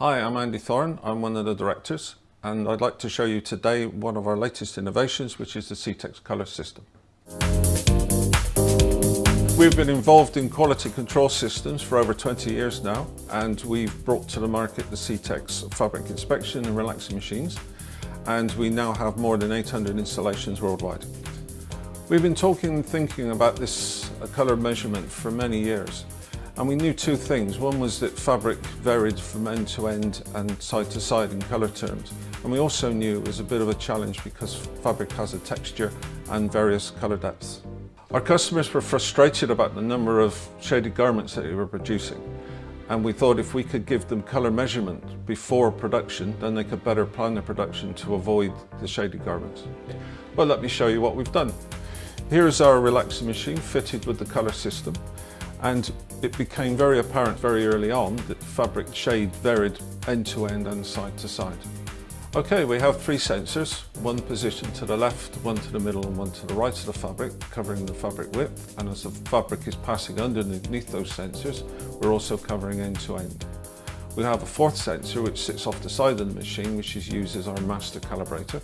Hi, I'm Andy Thorne. I'm one of the directors and I'd like to show you today one of our latest innovations which is the Cetex colour system. We've been involved in quality control systems for over 20 years now and we've brought to the market the Cetex fabric inspection and relaxing machines and we now have more than 800 installations worldwide. We've been talking and thinking about this uh, colour measurement for many years and we knew two things. One was that fabric varied from end to end and side to side in colour terms. And we also knew it was a bit of a challenge because fabric has a texture and various colour depths. Our customers were frustrated about the number of shaded garments that they were producing. And we thought if we could give them colour measurement before production, then they could better plan their production to avoid the shaded garments. Well, let me show you what we've done. Here's our relaxing machine fitted with the colour system and it became very apparent very early on that fabric shade varied end to end and side to side. Okay, we have three sensors, one positioned to the left, one to the middle and one to the right of the fabric, covering the fabric width. And as the fabric is passing underneath those sensors, we're also covering end to end. We have a fourth sensor which sits off the side of the machine, which is used as our master calibrator.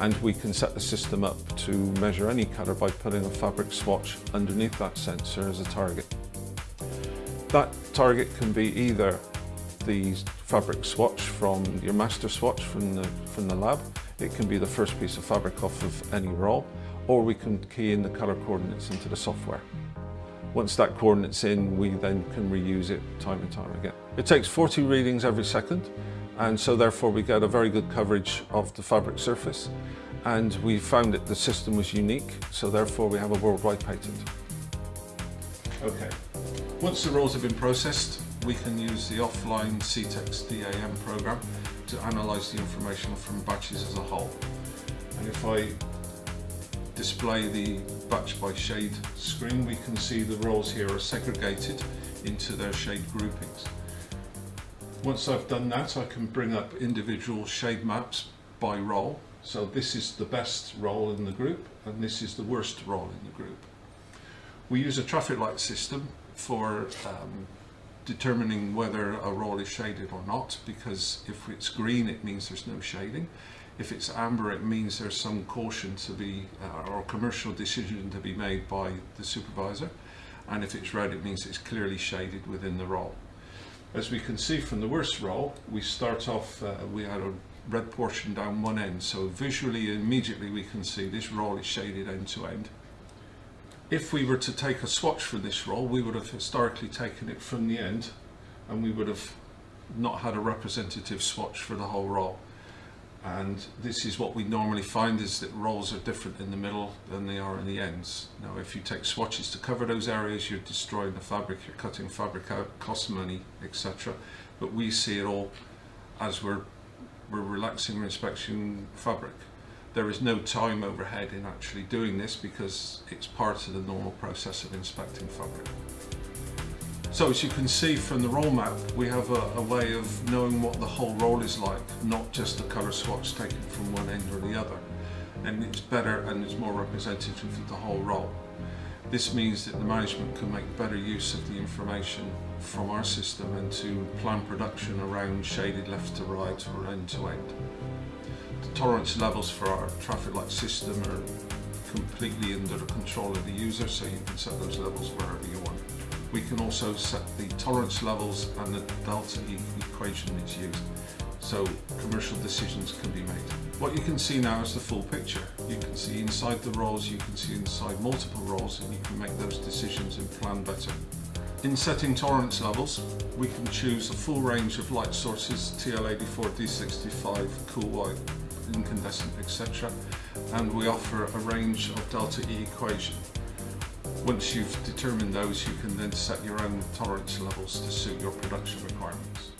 And we can set the system up to measure any colour by putting a fabric swatch underneath that sensor as a target. That target can be either the fabric swatch from your master swatch from the, from the lab. It can be the first piece of fabric off of any roll, or we can key in the color coordinates into the software. Once that coordinate's in, we then can reuse it time and time again. It takes 40 readings every second, and so therefore we get a very good coverage of the fabric surface. And we found that the system was unique, so therefore we have a worldwide patent. Okay, once the rolls have been processed, we can use the offline Cetex DAM program to analyse the information from batches as a whole. And if I display the batch by shade screen, we can see the rolls here are segregated into their shade groupings. Once I've done that, I can bring up individual shade maps by roll. So this is the best roll in the group, and this is the worst roll in the group. We use a traffic light system for um, determining whether a roll is shaded or not because if it's green it means there's no shading. If it's amber it means there's some caution to be uh, or commercial decision to be made by the supervisor. And if it's red it means it's clearly shaded within the roll. As we can see from the worst roll we start off uh, we had a red portion down one end. So visually immediately we can see this roll is shaded end to end if we were to take a swatch for this roll, we would have historically taken it from the end and we would have not had a representative swatch for the whole roll. And this is what we normally find is that rolls are different in the middle than they are in the ends. Now if you take swatches to cover those areas, you're destroying the fabric, you're cutting fabric out, costs money, etc. But we see it all as we're, we're relaxing our inspection fabric there is no time overhead in actually doing this because it's part of the normal process of inspecting fabric. So as you can see from the roll map, we have a, a, way of knowing what the whole roll is like, not just the colour swatch taken from one end or the other. And it's better and it's more representative of the whole roll. This means that the management can make better use of the information from our system and to plan production around shaded left to right or end to end. The tolerance levels for our traffic light system are completely under the control of the user, so you can set those levels wherever you want. We can also set the tolerance levels and the delta e equation that's used, so commercial decisions can be made. What you can see now is the full picture. You can see inside the rolls, you can see inside multiple rolls, and you can make those decisions and plan better. In setting tolerance levels, we can choose a full range of light sources, TL84, D65, cool white, incandescent, etc. And we offer a range of delta E equation. Once you've determined those, you can then set your own tolerance levels to suit your production requirements.